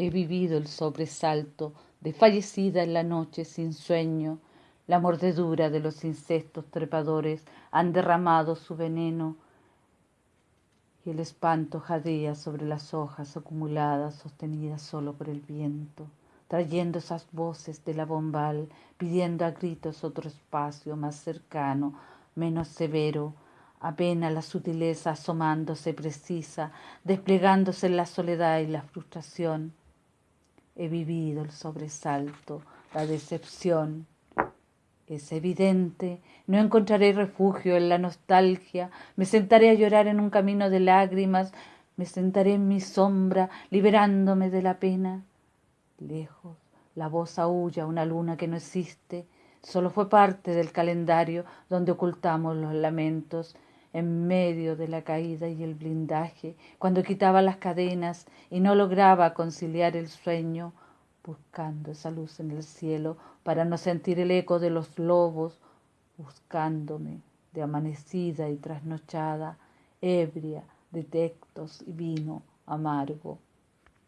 He vivido el sobresalto de fallecida en la noche sin sueño. La mordedura de los insectos trepadores han derramado su veneno y el espanto jadea sobre las hojas acumuladas sostenidas solo por el viento, trayendo esas voces de la bombal, pidiendo a gritos otro espacio más cercano, menos severo, apenas la sutileza asomándose precisa, desplegándose en la soledad y la frustración, he vivido el sobresalto, la decepción. Es evidente, no encontraré refugio en la nostalgia, me sentaré a llorar en un camino de lágrimas, me sentaré en mi sombra, liberándome de la pena. Lejos, la voz aúlla una luna que no existe, solo fue parte del calendario donde ocultamos los lamentos en medio de la caída y el blindaje, cuando quitaba las cadenas y no lograba conciliar el sueño, buscando esa luz en el cielo para no sentir el eco de los lobos, buscándome de amanecida y trasnochada, ebria de textos y vino amargo.